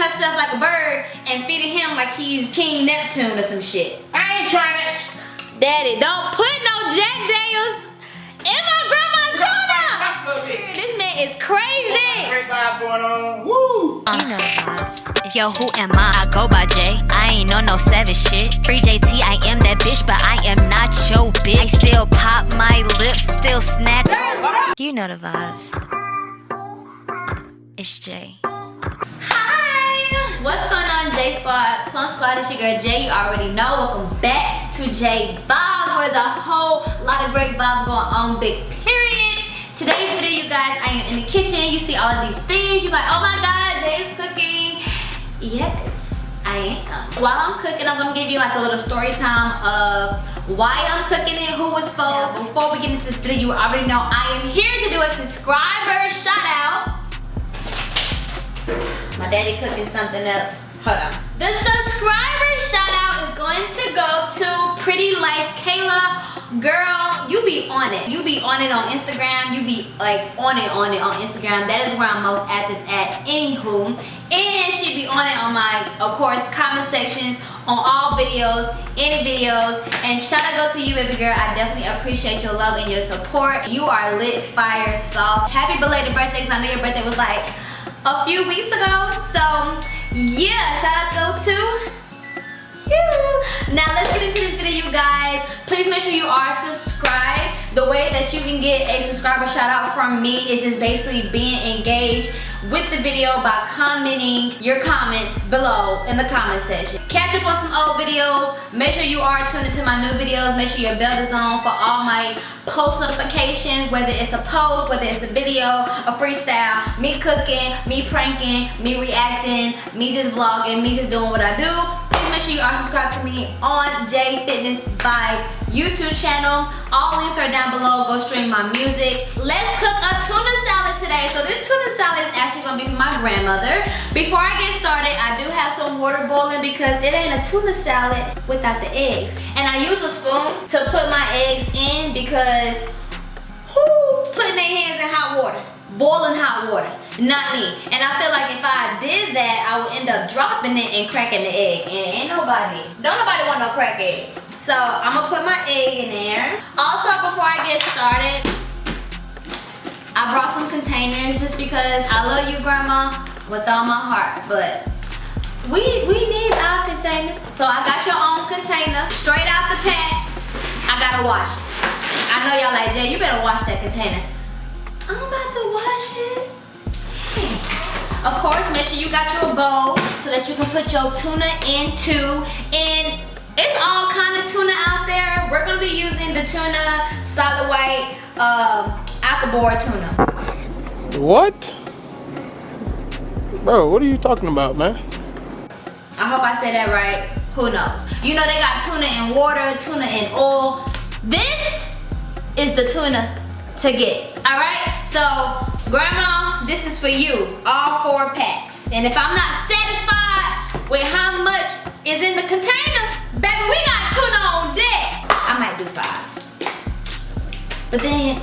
herself like a bird and feeding him like he's King Neptune or some shit. I ain't trying to. Daddy, don't put no Jack Daniels in my grandma's tuna. This man is crazy. Great vibe going on. Woo! You know vibes. Yo, who am I? I go by J. I ain't on no savage shit. Free JT, I am that bitch, but I am not your bitch. I still pop my lips, still snack. You know the vibes. It's J. J Squad? Plum Squad, it's your girl Jay. You already know. Welcome back to J Vibes, where there's a whole lot of great vibes going on, big period. Today's video, you guys, I am in the kitchen. You see all of these things. You're like, oh my god, Jay is cooking. Yes, I am. While I'm cooking, I'm gonna give you like a little story time of why I'm cooking it, who it's for. Before we get into this video, you already know I am here to do a subscriber shout out. My daddy cooking something else. Hold on. The subscriber shout out is going to go to Pretty Life Kayla. Girl, you be on it. You be on it on Instagram. You be like on it on it on Instagram. That is where I'm most active at. Anywho. And she be on it on my, of course, comment sections on all videos, any videos. And shout out go to you, baby girl. I definitely appreciate your love and your support. You are lit fire sauce. Happy belated birthday, because I know your birthday was like a few weeks ago. So yeah, shout out go to you. Now let's get into this video, you guys. Please make sure you are subscribed. The way that you can get a subscriber shout out from me is just basically being engaged with the video by commenting your comments below in the comment section. Catch up on some old videos. Make sure you are tuned into my new videos. Make sure your bell is on for all my post notifications, whether it's a post, whether it's a video, a freestyle, me cooking, me pranking, me reacting, me just vlogging, me just doing what I do. Make sure you are subscribed to me on J Fitness Vibes YouTube channel. All links are down below. Go stream my music. Let's cook a tuna salad today. So this tuna salad is actually gonna be for my grandmother. Before I get started, I do have some water boiling because it ain't a tuna salad without the eggs. And I use a spoon to put my eggs in because who putting their hands in hot water? Boiling hot water, not me. And I feel like if I did that, I would end up dropping it and cracking the egg. And ain't nobody, don't nobody want no crack egg. So I'm gonna put my egg in there. Also, before I get started, I brought some containers just because I love you, Grandma, with all my heart. But we we need our containers. So I got your own container, straight out the pack. I gotta wash it. I know y'all like, Jay, you better wash that container. I'm about to wash it. Of course, make sure you got your bowl so that you can put your tuna into. And it's all kind of tuna out there. We're gonna be using the tuna solid white um, apple board tuna. What? Bro, what are you talking about, man? I hope I said that right. Who knows? You know they got tuna in water, tuna in oil. This is the tuna to get, all right? So, grandma, this is for you, all four packs. And if I'm not satisfied with how much is in the container, baby, we got tuna on deck. I might do five. But then,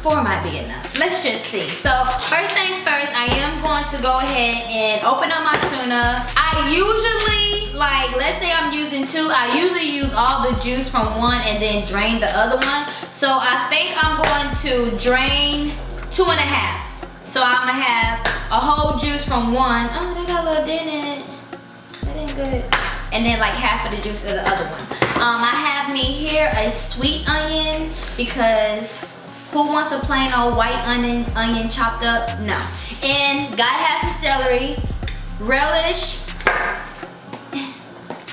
four might be enough. Let's just see. So, first thing first, I am going to go ahead and open up my tuna. I usually, like, let's say I'm using two, I usually use all the juice from one and then drain the other one. So, I think I'm going to drain two and a half. So, I'm gonna have a whole juice from one. Oh, they got a little dent in it. That ain't good. And then like half of the juice of the other one. Um, I have me here a sweet onion because who wants a plain old white onion, onion chopped up? No. And gotta have some celery, relish,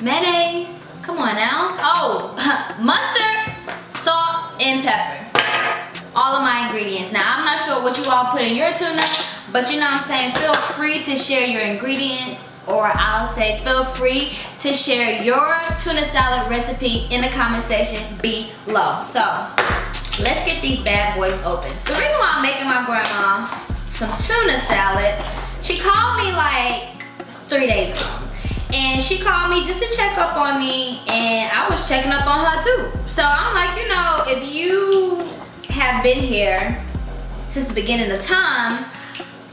mayonnaise. Come on now. Oh, mustard, salt, and pepper. All of my ingredients. Now, I'm not sure what you all put in your tuna, but you know what I'm saying? Feel free to share your ingredients or I'll say feel free to share your tuna salad recipe in the comment section below. So, let's get these bad boys open. So, the reason why I'm making my grandma some tuna salad, she called me like three days ago. And she called me just to check up on me and I was checking up on her too. So I'm like, you know, if you have been here since the beginning of time,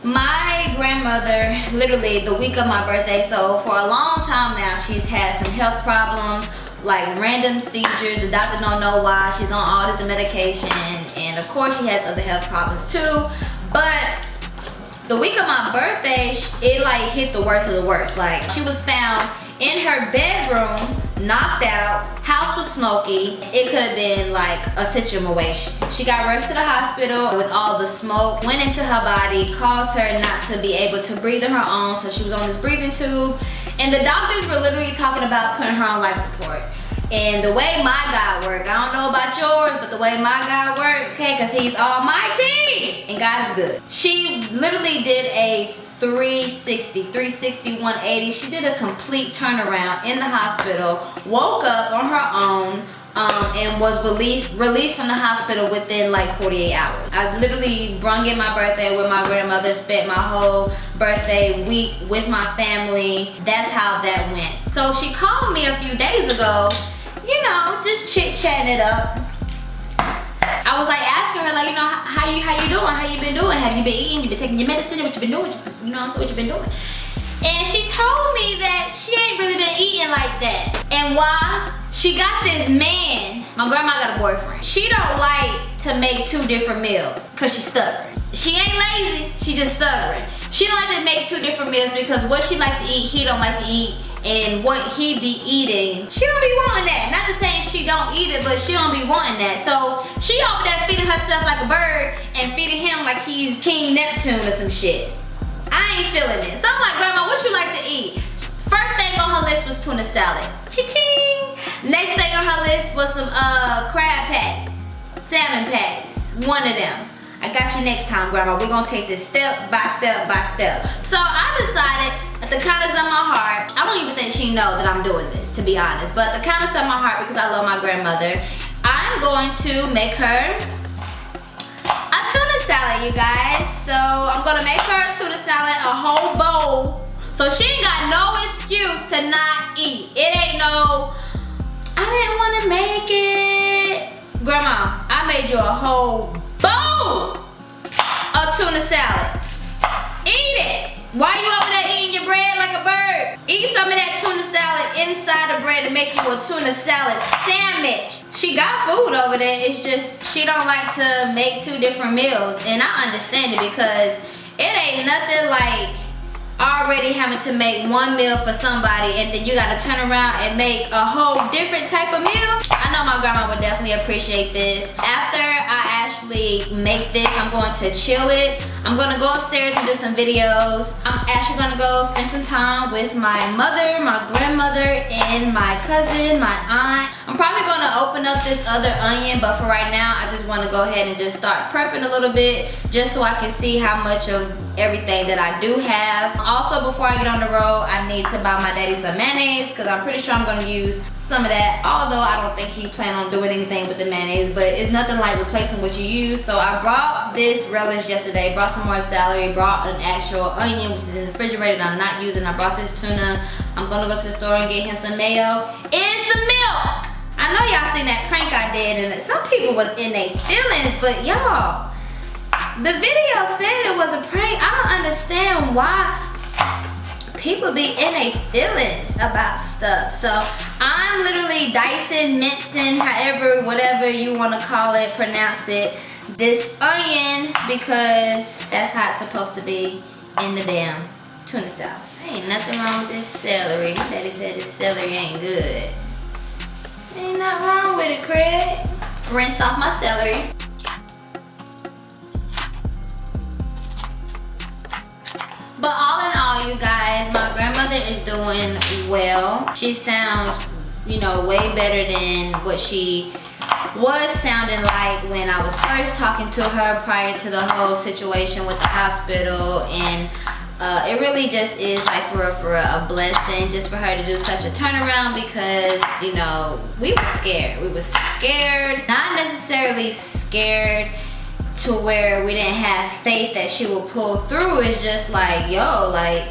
my grandmother literally the week of my birthday so for a long time now she's had some health problems like random seizures. The doctor don't know why she's on all this medication and of course she has other health problems too. But the week of my birthday it like hit the worst of the worst. Like she was found in her bedroom knocked out house was smoky. It could have been like a situation. She got rushed to the hospital with all the smoke went into her body caused her not to be able to breathe on her own so she was on this breathing tube. And the doctors were literally talking about putting her on life support. And the way my God worked, I don't know about yours, but the way my God worked, okay, because he's almighty and God's good. She literally did a 360, 360, 180. She did a complete turnaround in the hospital, woke up on her own, um, and was released released from the hospital within like 48 hours. I literally brung in my birthday with my grandmother, spent my whole birthday week with my family. That's how that went. So she called me a few days ago you know, just chit chatting it up. I was like asking her like, you know, how you how you doing? How you been doing? Have you been eating? You been taking your medicine? What you been doing? You know, what you been doing? And she told me that she ain't really been eating like that. And why? She got this man. My grandma got a boyfriend. She don't like to make two different meals because she's stubborn. She ain't lazy, she just stubborn. She don't like to make two different meals because what she like to eat, he don't like to eat and what he be eating. She don't be wanting that. Not to saying she don't eat it, but she don't be wanting that. So she over there feeding herself like a bird and feeding him like he's King Neptune or some shit. I ain't feeling it. So I'm like, Grandma, what you like to eat? First thing on her list was tuna salad. Cha-ching! Next thing on her list was some uh, crab patties, salmon patties, one of them. I got you next time, Grandma. We're gonna take this step by step by step. So I decided the kindness of my heart, I don't even think she know that I'm doing this, to be honest, but the kindness of my heart, because I love my grandmother, I'm going to make her a tuna salad, you guys. So I'm gonna make her a tuna salad, a whole bowl. So she ain't got no excuse to not eat. It ain't no, I didn't wanna make it. Grandma, I made you a whole bowl A tuna salad. Eat it. Why you over there eating your bread like a bird? Eat some of that tuna salad inside the bread to make you a tuna salad sandwich. She got food over there. It's just she don't like to make two different meals. And I understand it because it ain't nothing like already having to make one meal for somebody and then you gotta turn around and make a whole different type of meal. I know my grandma would definitely appreciate this. After actually make this, I'm going to chill it. I'm gonna go upstairs and do some videos. I'm actually gonna go spend some time with my mother, my grandmother, and my cousin, my aunt. I'm probably gonna open up this other onion, but for right now, I just wanna go ahead and just start prepping a little bit just so I can see how much of everything that I do have. Also, before I get on the road, I need to buy my daddy some mayonnaise because I'm pretty sure I'm gonna use some of that. Although I don't think he plan on doing anything with the mayonnaise, but it's nothing like replacing what you use. So I brought this relish yesterday, brought some more celery, brought an actual onion, which is in the refrigerator I'm not using. I brought this tuna. I'm gonna go to the store and get him some mayo and some milk. I know y'all seen that prank I did and some people was in their feelings, but y'all, the video said it was a prank. I don't understand why people be in a feelings about stuff. So I'm literally dicing, mincing, however, whatever you want to call it, pronounce it, this onion because that's how it's supposed to be in the damn tuna salad. Ain't nothing wrong with this celery. My daddy said this celery ain't good. Ain't nothing wrong with it, Craig. Rinse off my celery. But all in all, you guys, my grandmother is doing well. She sounds, you know, way better than what she was sounding like when I was first talking to her prior to the whole situation with the hospital and uh, it really just is like for a, for a blessing just for her to do such a turnaround because you know we were scared. We were scared not necessarily scared to where we didn't have faith that she will pull through. It's just like yo like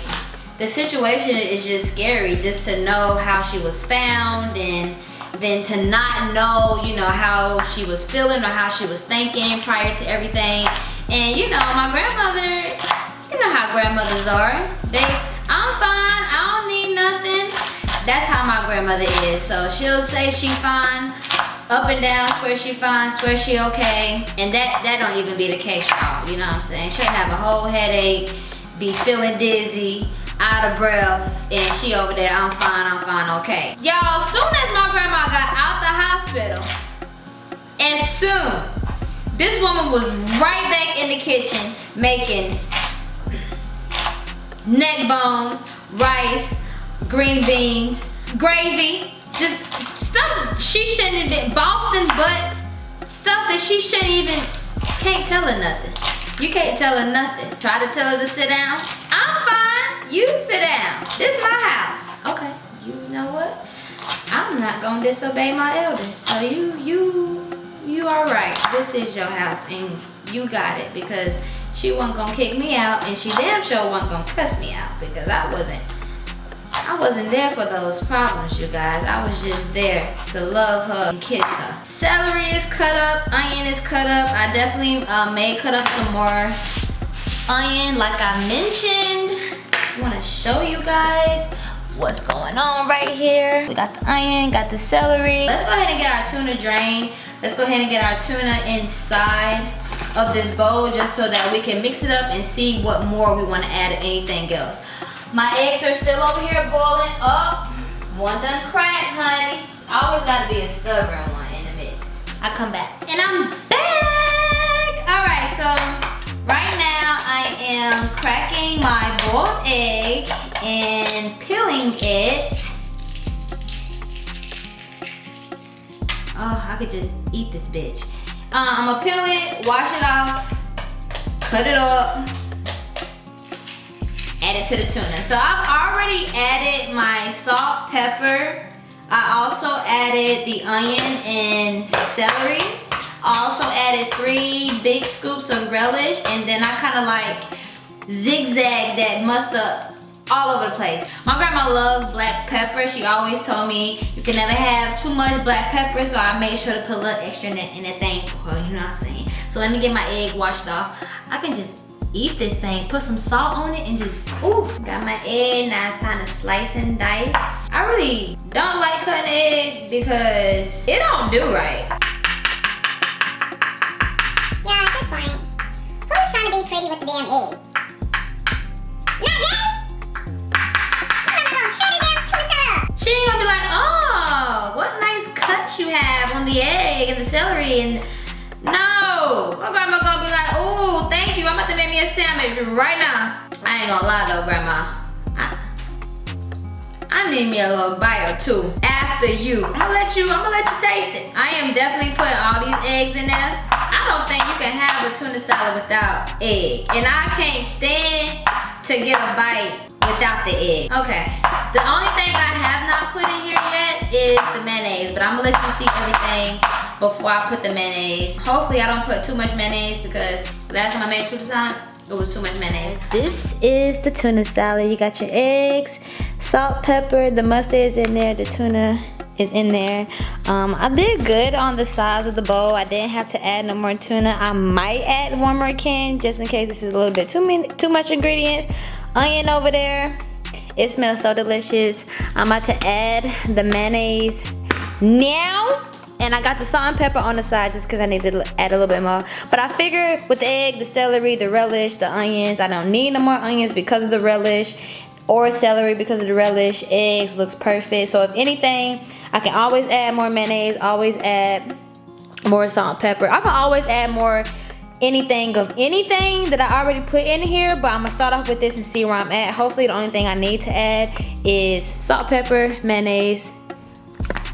the situation is just scary just to know how she was found and then to not know you know how she was feeling or how she was thinking prior to everything. And you know my grandmother They, I'm fine, I don't need nothing. That's how my grandmother is. So she'll say she fine, up and down, swear she fine, swear she okay. And that, that don't even be the case, y'all. You know what I'm saying? She'll have a whole headache, be feeling dizzy, out of breath, and she over there, I'm fine, I'm fine, okay. Y'all, soon as my grandma got out the hospital, and soon, this woman was right back in the kitchen making neck bones, rice, green beans, gravy, just stuff she shouldn't have been, Boston butts, stuff that she shouldn't even, can't tell her nothing. You can't tell her nothing. Try to tell her to sit down. I'm fine, you sit down. This is my house. Okay, you know what? I'm not gonna disobey my elders. So you, you, you all right. This is your house and you got it because she wasn't gonna kick me out and she damn sure wasn't gonna cuss me out because I wasn't I wasn't there for those problems, you guys. I was just there to love her and kiss her. Celery is cut up, onion is cut up. I definitely uh, may cut up some more onion like I mentioned. I wanna show you guys what's going on right here. We got the onion, got the celery. Let's go ahead and get our tuna drained. Let's go ahead and get our tuna inside of this bowl just so that we can mix it up and see what more we add to anything else. My eggs are still over here boiling up. One done cracked, honey. Always gotta be a stubborn one in the mix. I come back. And I'm back! Alright, so right now I am cracking my boiled egg and peeling it. Oh, I could just eat this bitch. Uh, I'm gonna peel it, wash it off, cut it up, add it to the tuna. So I've already added my salt, pepper. I also added the onion and celery. I also added three big scoops of relish and then I kind of like zigzag that mustard all over the place. My grandma loves black pepper. She always told me you can never have too much black pepper so I made sure to put a little extra in that, in thing for her, you know what I'm saying? So let me get my egg washed off. I can just eat this thing, put some salt on it and just, ooh, got my egg, now it's time to slice and dice. I really don't like cutting egg because it don't do right. Yeah, this point, who's trying to be pretty with the damn egg? Be like, oh, what nice cuts you have on the egg and the celery and no. My grandma gonna be like, oh, thank you. I'm about to make me a sandwich right now. I ain't gonna lie though, grandma. I, I need me a little bite or two after you. I'm gonna let you, I'm gonna let you taste it. I am definitely putting all these eggs in there. I don't think you can have a tuna salad without egg. And I can't stand to get a bite without the egg. Okay, the only thing I have not put in here yet is the mayonnaise, but I'm gonna let you see everything before I put the mayonnaise. Hopefully I don't put too much mayonnaise because last time I made tuna salad, it was too much mayonnaise. This is the tuna salad. You got your eggs, salt, pepper, the mustard is in there, the tuna is in there. Um, I did good on the size of the bowl. I didn't have to add no more tuna. I might add one more can just in case this is a little bit too, many, too much ingredients. Onion over there. It smells so delicious. I'm about to add the mayonnaise now. And I got the salt and pepper on the side just because I need to add a little bit more. But I figured with the egg, the celery, the relish, the onions, I don't need no more onions because of the relish or celery because of the relish. Eggs looks perfect. So if anything, I can always add more mayonnaise, always add more salt pepper. I can always add more anything of anything that I already put in here, but I'm gonna start off with this and see where I'm at. Hopefully the only thing I need to add is salt, pepper, mayonnaise,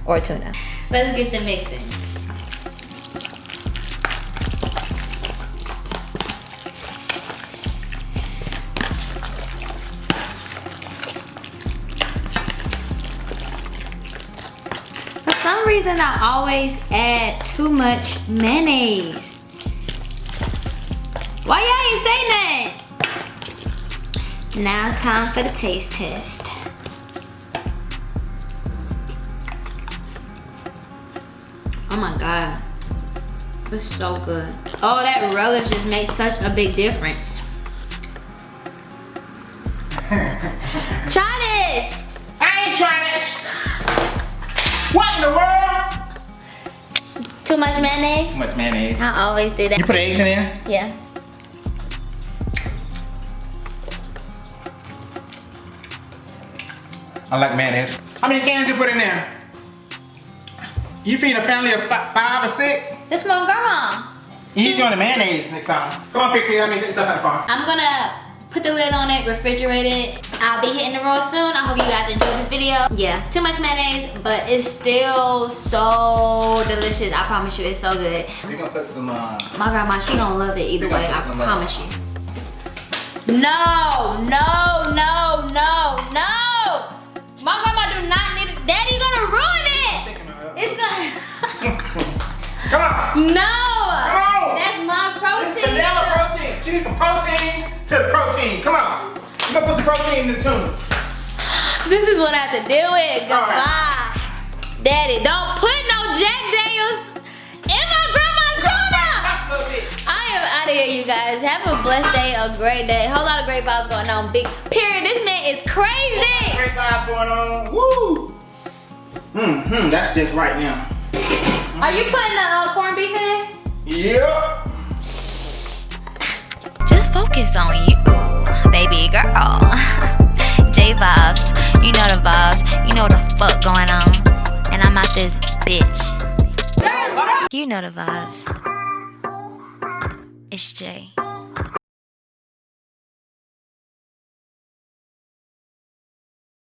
or tuna. Let's get the mixing. Reason, I always add too much mayonnaise. Why y'all ain't say nothing? Now it's time for the taste test. Oh my god. It's so good. Oh, that relish just makes such a big difference. Try this. I ain't trying this. What in the world? Too much mayonnaise? Too much mayonnaise. I always do that. You put eggs in there? Yeah. I like mayonnaise. How many cans you put in there? You feed a family of fi five or six? This my grandma. You She- doing the mayonnaise next time. Come on, Pixie, let me get stuff out of the car. I'm gonna put the lid on it, refrigerate it. I'll be hitting the road soon. I hope you guys enjoyed this video. Yeah, too much mayonnaise, but it's still so delicious. I promise you, it's so good. We're gonna put some, uh, My grandma, she gonna love it either way, I uh, promise you. No, no, no, no, no! My grandma do not need it. Daddy gonna ruin it! It's gonna... Come on. no! on! That's my It's vanilla protein. She needs some protein to the protein. Come on. You gonna put some protein in the tuna. This is what I have to deal with. Goodbye. right. Daddy, don't put no Jack Daniels in my grandma's tuna! I am out of here, you guys. Have a blessed day, a great day. Whole lot of great vibes going on. Big period. This man is crazy. Great vibe going on. Woo! Mm-hmm, that's just right now. Are you putting the uh, corned beef in there? Yeah. Focus on you, baby girl. J vibes, you know the vibes, you know what the fuck going on. And I'm out this bitch. You know the vibes. It's Jay.